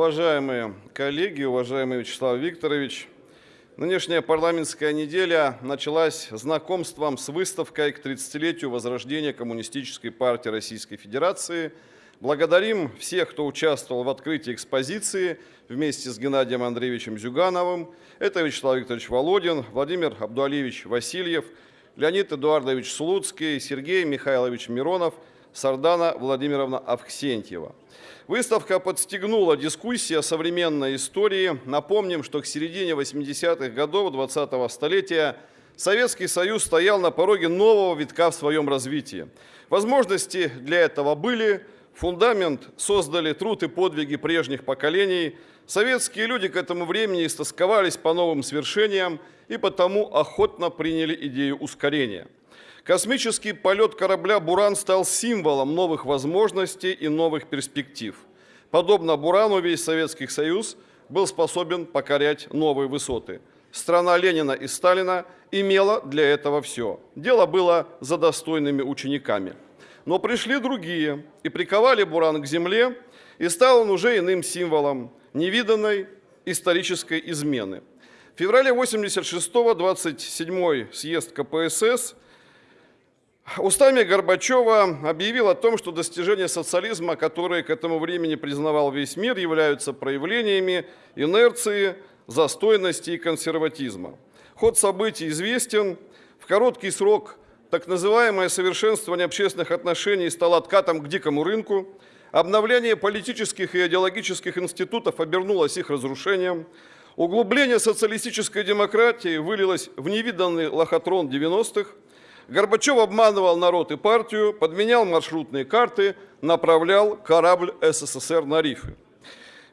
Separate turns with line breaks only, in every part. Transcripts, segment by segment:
Уважаемые коллеги, уважаемый Вячеслав Викторович, нынешняя парламентская неделя началась знакомством с выставкой к 30-летию возрождения Коммунистической партии Российской Федерации. Благодарим всех, кто участвовал в открытии экспозиции вместе с Геннадием Андреевичем Зюгановым. Это Вячеслав Викторович Володин, Владимир Абдуалевич Васильев, Леонид Эдуардович Слуцкий, Сергей Михайлович Миронов, Сардана Владимировна Авксентьева. Выставка подстегнула дискуссии о современной истории. Напомним, что к середине 80-х годов 20-го столетия Советский Союз стоял на пороге нового витка в своем развитии. Возможности для этого были, фундамент создали труд и подвиги прежних поколений. Советские люди к этому времени истосковались по новым свершениям и потому охотно приняли идею ускорения. Космический полет корабля «Буран» стал символом новых возможностей и новых перспектив. Подобно «Бурану» весь Советский Союз был способен покорять новые высоты. Страна Ленина и Сталина имела для этого все. Дело было за достойными учениками. Но пришли другие и приковали «Буран» к земле, и стал он уже иным символом невиданной исторической измены. В феврале 86-го 27-й съезд КПСС – Устами Горбачева объявил о том, что достижения социализма, которые к этому времени признавал весь мир, являются проявлениями инерции, застойности и консерватизма. Ход событий известен. В короткий срок так называемое совершенствование общественных отношений стало откатом к дикому рынку. Обновление политических и идеологических институтов обернулось их разрушением. Углубление социалистической демократии вылилось в невиданный лохотрон 90-х – Горбачев обманывал народ и партию, подменял маршрутные карты, направлял корабль СССР на рифы.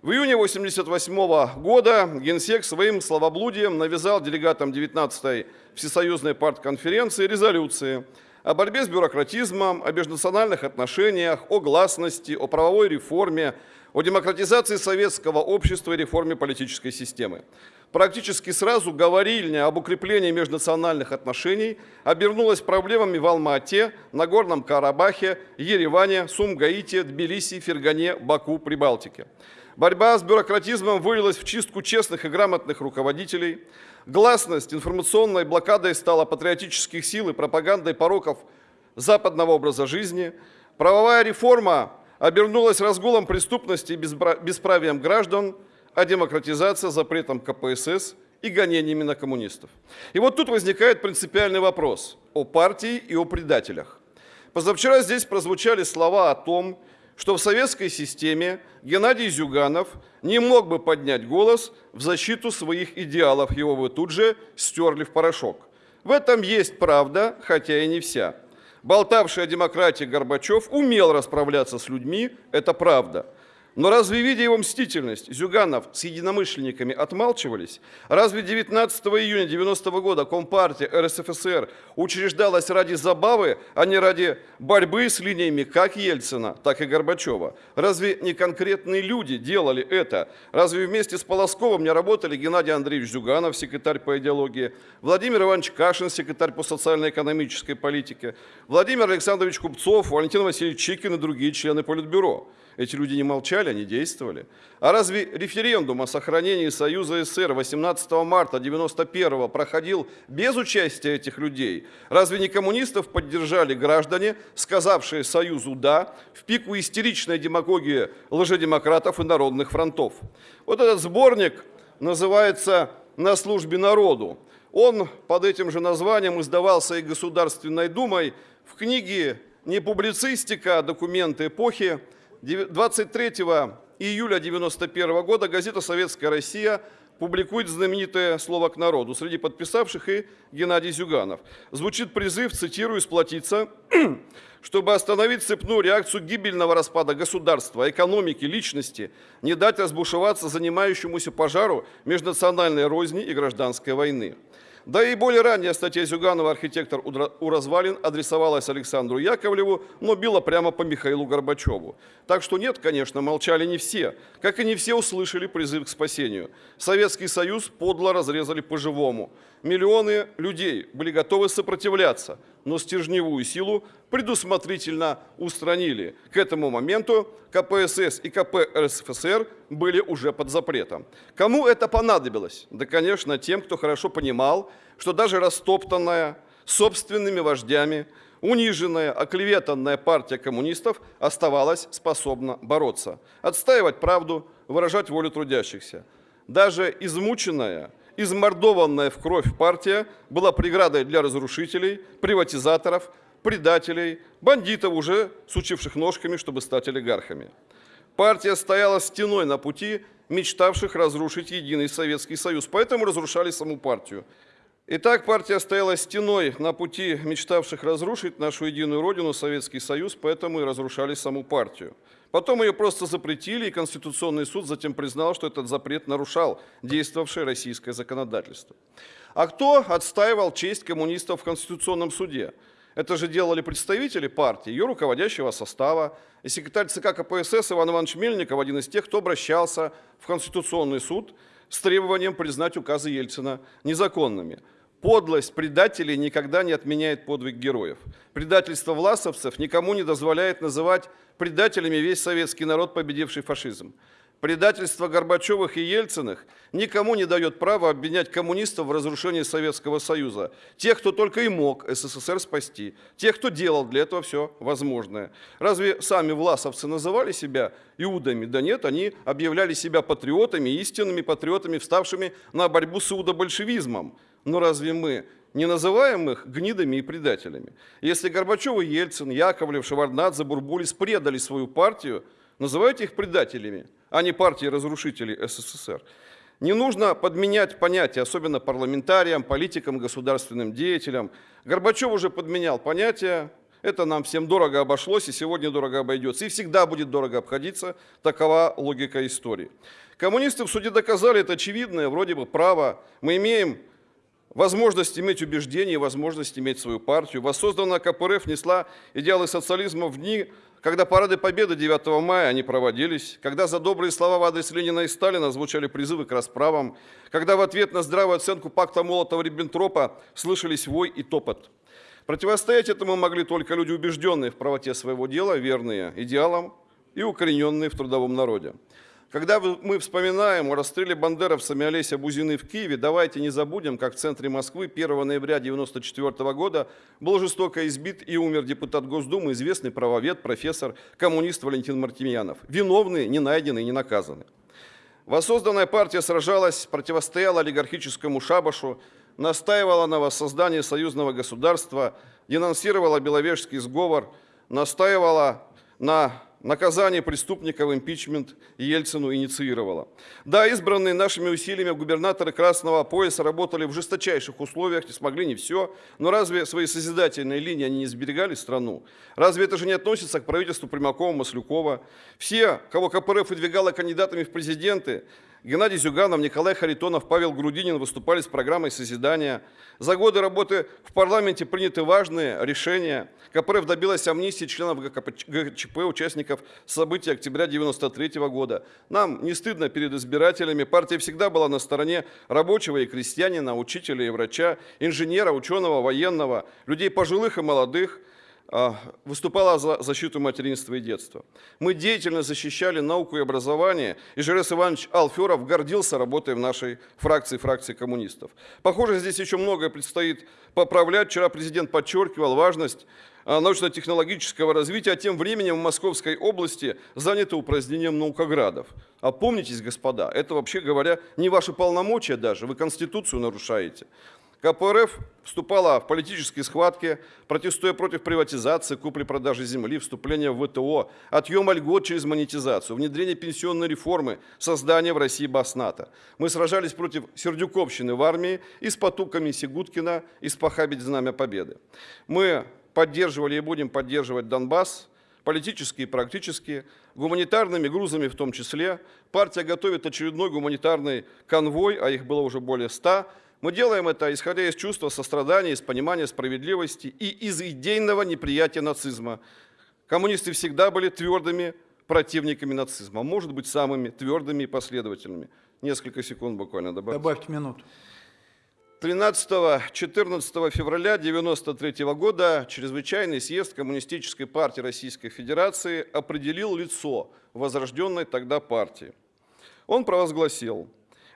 В июне 1988 года Генсек своим словоблудием навязал делегатам 19-й Всесоюзной партконференции резолюции о борьбе с бюрократизмом, о межнациональных отношениях, о гласности, о правовой реформе, о демократизации советского общества и реформе политической системы. Практически сразу говорильня об укреплении межнациональных отношений обернулась проблемами в Алма-Ате, Нагорном Карабахе, Ереване, Сумгаите, Тбилиси, Фергане, Баку, Прибалтике. Борьба с бюрократизмом вылилась в чистку честных и грамотных руководителей. Гласность информационной блокадой стала патриотических сил и пропагандой пороков западного образа жизни. Правовая реформа обернулась разгулом преступности и бесправием граждан, а демократизация запретом КПСС и гонениями на коммунистов. И вот тут возникает принципиальный вопрос о партии и о предателях. Позавчера здесь прозвучали слова о том, что в советской системе Геннадий Зюганов не мог бы поднять голос в защиту своих идеалов, его бы тут же стерли в порошок. В этом есть правда, хотя и не вся. Болтавший о демократии Горбачев умел расправляться с людьми, это правда. Но разве, видя его мстительность, Зюганов с единомышленниками отмалчивались? Разве 19 июня 90 -го года Компартия РСФСР учреждалась ради забавы, а не ради борьбы с линиями как Ельцина, так и Горбачева? Разве не конкретные люди делали это? Разве вместе с Полосковым не работали Геннадий Андреевич Зюганов, секретарь по идеологии, Владимир Иванович Кашин, секретарь по социально-экономической политике, Владимир Александрович Купцов, Валентин Васильевич Чикин и другие члены Политбюро? Эти люди не молчали, они действовали. А разве референдум о сохранении Союза СССР 18 марта 1991 проходил без участия этих людей? Разве не коммунистов поддержали граждане, сказавшие Союзу «да» в пику истеричной демагогии лжедемократов и народных фронтов? Вот этот сборник называется «На службе народу». Он под этим же названием издавался и Государственной Думой в книге не публицистика, а документы эпохи, 23 июля 1991 года газета «Советская Россия» публикует знаменитое слово к народу. Среди подписавших и Геннадий Зюганов. Звучит призыв, цитирую, «сплотиться, чтобы остановить цепную реакцию гибельного распада государства, экономики, личности, не дать разбушеваться занимающемуся пожару межнациональной розни и гражданской войны». Да и более ранняя статья Зюганова «Архитектор у развалин» адресовалась Александру Яковлеву, но била прямо по Михаилу Горбачеву. Так что нет, конечно, молчали не все, как и не все услышали призыв к спасению. Советский Союз подло разрезали по-живому. Миллионы людей были готовы сопротивляться, но стержневую силу предусмотрительно устранили. К этому моменту КПСС и КП РСФСР были уже под запретом. Кому это понадобилось? Да, конечно, тем, кто хорошо понимал, что даже растоптанная собственными вождями, униженная, оклеветанная партия коммунистов оставалась способна бороться, отстаивать правду, выражать волю трудящихся. Даже измученная, измордованная в кровь партия была преградой для разрушителей, приватизаторов, предателей, бандитов, уже сучивших ножками, чтобы стать олигархами. Партия стояла стеной на пути мечтавших разрушить единый Советский Союз, поэтому разрушали саму партию. Итак, партия стояла стеной на пути мечтавших разрушить нашу единую родину, Советский Союз, поэтому и разрушали саму партию. Потом ее просто запретили, и Конституционный суд затем признал, что этот запрет нарушал действовавшее российское законодательство. А кто отстаивал честь коммунистов в Конституционном суде? Это же делали представители партии, ее руководящего состава. И секретарь ЦК КПСС Иван Иванович Мельников, один из тех, кто обращался в Конституционный суд с требованием признать указы Ельцина незаконными. Подлость предателей никогда не отменяет подвиг героев. Предательство власовцев никому не дозволяет называть предателями весь советский народ, победивший фашизм. Предательство Горбачевых и Ельциных никому не дает права обвинять коммунистов в разрушении Советского Союза. Тех, кто только и мог СССР спасти. Тех, кто делал для этого все возможное. Разве сами власовцы называли себя иудами? Да нет, они объявляли себя патриотами, истинными патриотами, вставшими на борьбу с иудобольшевизмом. Но разве мы не называем их гнидами и предателями? Если Горбачев и Ельцин, Яковлев, Шеварднадзе, Бурбулис предали свою партию, называйте их предателями, а не партией разрушителей СССР. Не нужно подменять понятия, особенно парламентариям, политикам, государственным деятелям. Горбачев уже подменял понятия, это нам всем дорого обошлось и сегодня дорого обойдется. И всегда будет дорого обходиться. Такова логика истории. Коммунисты в суде доказали это очевидное, вроде бы право. Мы имеем возможность иметь убеждения, возможность иметь свою партию. Воссозданная КПРФ несла идеалы социализма в дни, когда парады Победы 9 мая они проводились, когда за добрые слова в адрес Ленина и Сталина звучали призывы к расправам, когда в ответ на здравую оценку пакта Молотова-Риббентропа слышались вой и топот. Противостоять этому могли только люди, убежденные в правоте своего дела, верные идеалам и укорененные в трудовом народе. Когда мы вспоминаем о расстреле бандеровцами Олеся Бузины в Киеве, давайте не забудем, как в центре Москвы 1 ноября 1994 года был жестоко избит и умер депутат Госдумы, известный правовед, профессор, коммунист Валентин Мартемьянов. Виновные не найдены и не наказаны. Воссозданная партия сражалась, противостояла олигархическому шабашу, настаивала на воссоздании союзного государства, денонсировала Беловежский сговор, настаивала на наказание преступников импичмент Ельцину инициировала. Да, избранные нашими усилиями губернаторы Красного пояса работали в жесточайших условиях, не смогли не все, но разве свои созидательные линии они не сберегали страну? Разве это же не относится к правительству Примакова, Маслюкова? Все, кого КПРФ выдвигала кандидатами в президенты, Геннадий Зюганов, Николай Харитонов, Павел Грудинин выступали с программой созидания. За годы работы в парламенте приняты важные решения. КПРФ добилась амнистии членов ГКЧП, участников событий октября 1993 года. Нам не стыдно перед избирателями. Партия всегда была на стороне рабочего и крестьянина, учителя и врача, инженера, ученого, военного, людей пожилых и молодых – выступала за защиту материнства и детства. Мы деятельно защищали науку и образование, и Жерес Иванович Алферов гордился работой в нашей фракции, фракции коммунистов. Похоже, здесь еще многое предстоит поправлять. Вчера президент подчеркивал важность а, научно-технологического развития, а тем временем в Московской области занято упразднением наукоградов. Опомнитесь, господа, это вообще говоря не ваши полномочия даже, вы Конституцию нарушаете. КПРФ вступала в политические схватки, протестуя против приватизации, купли-продажи земли, вступления в ВТО, отъема льгот через монетизацию, внедрения пенсионной реформы, создания в России Басната. Мы сражались против Сердюковщины в армии и с потуками Сигуткина и с похабить знамя победы. Мы поддерживали и будем поддерживать Донбасс, политические и практические, гуманитарными грузами в том числе. Партия готовит очередной гуманитарный конвой, а их было уже более ста, мы делаем это, исходя из чувства сострадания, из понимания справедливости и из идейного неприятия нацизма. Коммунисты всегда были твердыми противниками нацизма, может быть, самыми твердыми и последовательными. Несколько секунд буквально добавьте.
Добавьте минуту.
13-14 февраля 1993 года Чрезвычайный съезд Коммунистической партии Российской Федерации определил лицо возрожденной тогда партии. Он провозгласил,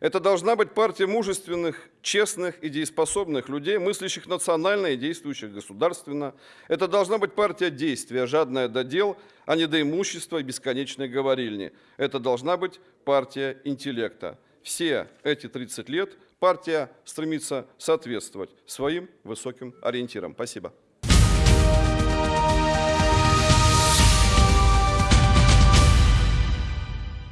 это должна быть партия мужественных, честных и дееспособных людей, мыслящих национально и действующих государственно. Это должна быть партия действия, жадная до дел, а не до имущества и бесконечной говорильни. Это должна быть партия интеллекта. Все эти 30 лет партия стремится соответствовать своим высоким ориентирам. Спасибо.